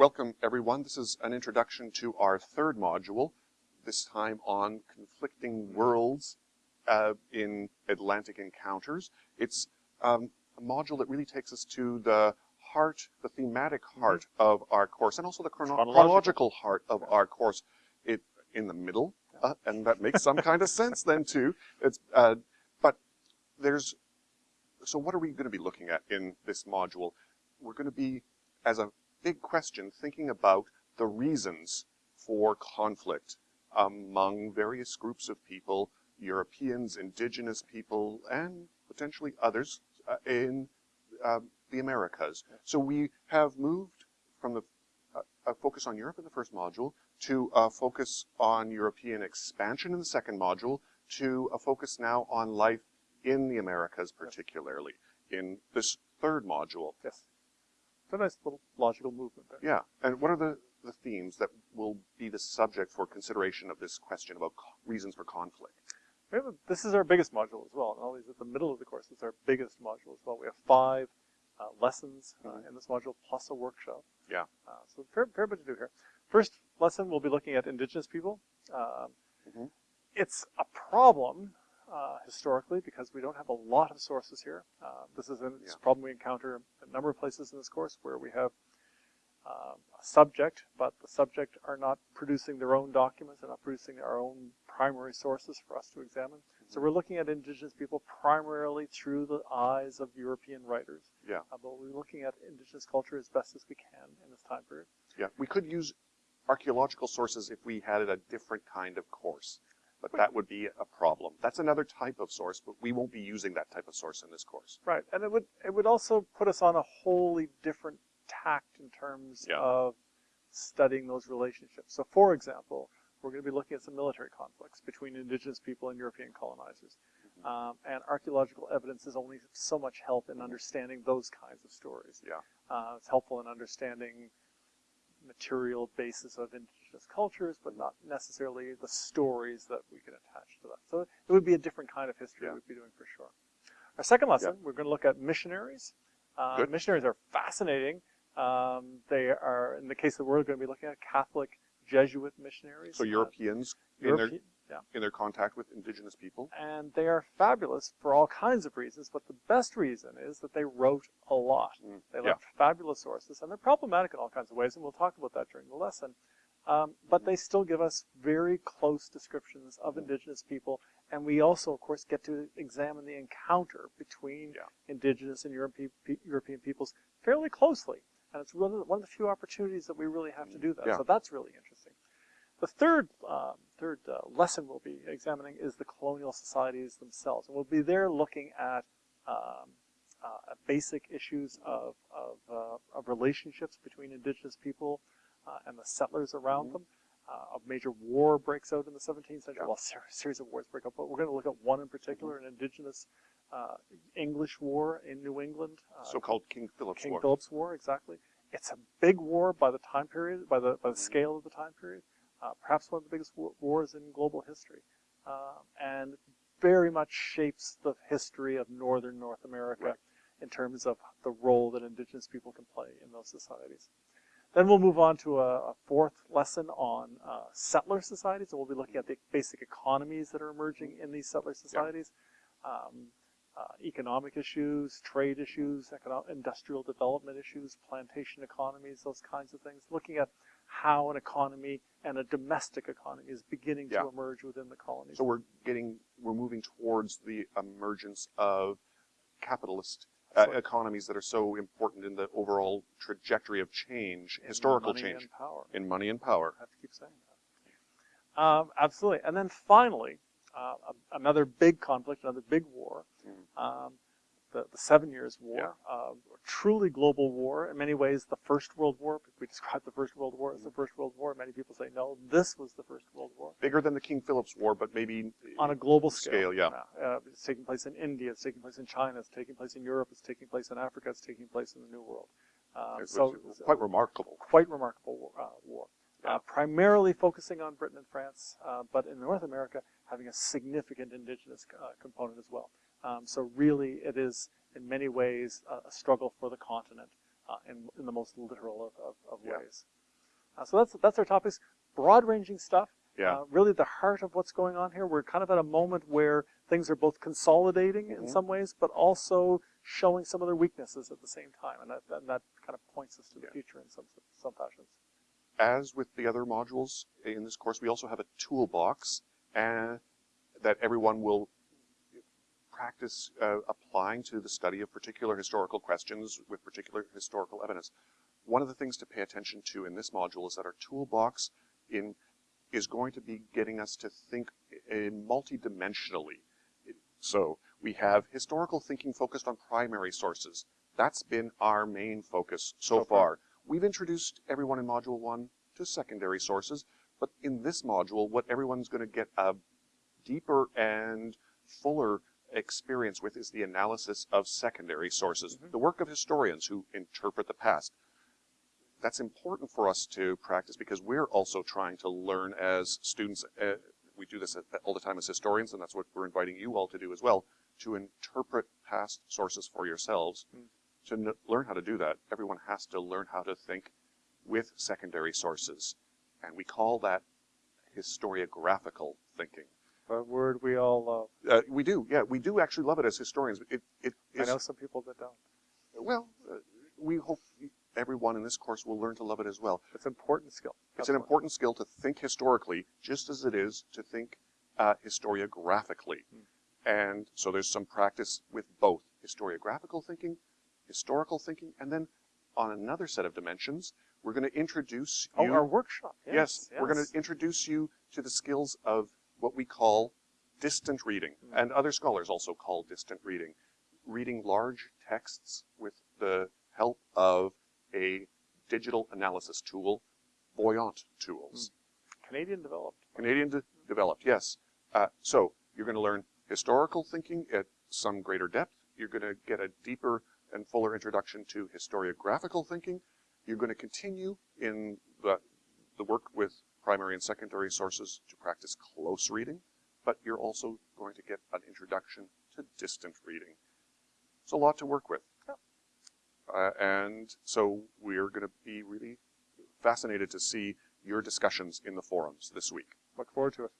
welcome everyone. This is an introduction to our third module, this time on conflicting worlds uh, in Atlantic encounters. It's um, a module that really takes us to the heart, the thematic heart mm -hmm. of our course, and also the chrono chronological. chronological heart of our course. It in the middle, uh, and that makes some kind of sense then too. It's uh, but there's so what are we going to be looking at in this module? We're going to be as a big question thinking about the reasons for conflict among various groups of people, Europeans, indigenous people, and potentially others uh, in uh, the Americas. So we have moved from the uh, a focus on Europe in the first module to a focus on European expansion in the second module to a focus now on life in the Americas particularly in this third module. Yes. It's a nice little logical movement there. Yeah. And what are the, the themes that will be the subject for consideration of this question about reasons for conflict? this is our biggest module as well. And all these at the middle of the course, it's our biggest module as well. We have five uh, lessons uh, mm -hmm. in this module plus a workshop. Yeah. Uh, so fair, fair bit to do here. First lesson, we'll be looking at indigenous people. Um, mm -hmm. It's a problem uh, historically because we don't have a lot of sources here. Uh, this is a yeah. problem we encounter a number of places in this course where we have uh, a subject, but the subject are not producing their own documents, they're not producing our own primary sources for us to examine. Mm -hmm. So mm-hmm. we're looking at indigenous people primarily through the eyes of European writers. Yeah. Uh, but we're looking at indigenous culture as best as we can in this time period. Yeah, we could use archaeological sources if we had a different kind of course but that would be a problem. That's another type of source, but we won't be using that type of source in this course. Right, and it would it would also put us on a wholly different tact in terms yeah. of studying those relationships. So for example, we're going to be looking at some military conflicts between indigenous people and European colonizers. Mm -hmm. um, and archaeological evidence is only so much help in understanding those kinds of stories. Yeah. Uh, it's helpful in understanding material basis of indigenous cultures, but not necessarily the stories that we can attach to that. So it would be a different kind of history yeah. we'd be doing for sure. Our second lesson, yeah. we're going to look at missionaries. Uh, missionaries are fascinating. Um, they are, in the case that we're going to be looking at, Catholic Jesuit missionaries. So Europeans uh, in, their, yeah. in their contact with indigenous people. And they are fabulous for all kinds of reasons, but the best reason is that they wrote a lot. Mm. They left yeah. fabulous sources, and they're problematic in all kinds of ways, and we'll talk about that during the lesson. Um, but they still give us very close descriptions of indigenous people, and we also, of course, get to examine the encounter between yeah. indigenous and European, European peoples fairly closely. And it's one of, the, one of the few opportunities that we really have to do that. Yeah. So that's really interesting. The third, um, third uh, lesson we'll be examining is the colonial societies themselves. And we'll be there looking at um, uh, basic issues of, of, uh, of, relationships between indigenous people uh, and the settlers around mm -hmm. them. Uh, a major war breaks out in the 17th century. Well, a series of wars break out, but we're going to look at one in particular, mm -hmm. an indigenous uh, English war in New England. So-called King Philip's King War. King Philip's War, exactly. It's a big war by the time period, by the, by the mm -hmm. scale of the time period uh, perhaps one of the biggest wars in global history, uh, and very much shapes the history of northern North America right. in terms of the role that indigenous people can play in those societies. Then we'll move on to a, a fourth lesson on uh, settler societies, and we'll be looking at the basic economies that are emerging in these settler societies. Yeah. Um, uh, economic issues, trade issues, industrial development issues, plantation economies, those kinds of things. Looking at how an economy and a domestic economy is beginning yeah. to emerge within the colonies. So we're getting, we're moving towards the emergence of capitalist uh, economies that are so important in the overall trajectory of change, in historical change. In money and power. I have to keep saying that. Um, absolutely. And then finally, uh, another big conflict, another big war, mm. um, the, the Seven Years' War, yeah. uh, truly global war. In many ways, the First World War. We describe the First World War as the First World War. Many people say, no, this was the First World War. Bigger than the King Philip's War, but maybe on a global scale. scale yeah. Uh, it's taking place in India. It's taking place in China. It's taking place in Europe. It's taking place in Africa. It's taking place in the New World. Um, so quite remarkable. Quite remarkable uh, war. Yeah. Uh, primarily focusing on Britain and France, uh, but in North America having a significant indigenous uh, component as well. Um, so really, it is in many ways a struggle for the continent uh, in, in the most literal of, of, of yeah. ways. Uh, so that's that's our topics. Broad-ranging stuff. Yeah. Uh, really the heart of what's going on here. We're kind of at a moment where things are both consolidating in Mhm. some ways, but also showing some of their weaknesses at the same time, and that, and that kind of points us to the Yeah. future in some some fashions. As with the other modules in this course, we also have a toolbox and that everyone will practice uh, applying to the study of particular historical questions with particular historical evidence. One of the things to pay attention to in this module is that our toolbox in is going to be getting us to think in multidimensionally. So we have historical thinking focused on primary sources. That's been our main focus so far. We've introduced everyone in Module 1 to secondary sources, but in this module, what everyone's going to get a deeper and fuller experience with is the analysis of secondary sources, Mhm. the work of historians who interpret the past. That's important for us to practice because we're also trying to learn as students. Uh, we do this all the time as historians, and that's what we're inviting you all to do as well, to interpret past sources for yourselves. Mm. To n- learn how to do that, everyone has to learn how to think with secondary sources. And we call that historiographical thinking. A word we all love. Uh, we do, yeah, we do actually love it as historians. It, it I know some people that don't. well, uh, we hope everyone in this course will learn to love it as well. It's an important skill. It's an important skill to think historically, just as it is to think uh, historiographically. And so there's some practice with both historiographical thinking, historical thinking, and then on another set of dimensions, we're going to introduce Oh, you. our workshop. yes, Yes, we're going to introduce you to the skills of what we call distant reading, Mm. and other scholars also call distant reading. Reading large texts with the help of a digital analysis tool, Voyant tools. Canadian developed. Canadian de- developed, yes. Uh, so you're going to learn historical thinking at some greater depth. You're going to get a deeper and fuller introduction to historiographical thinking. You're going to continue in the, the work with primary and secondary sources to practice close reading, but you're also going to get an introduction to distant reading. It's a lot to work with. Uh, and so we're going to be really fascinated to see your discussions in the forums this week. Look forward to it.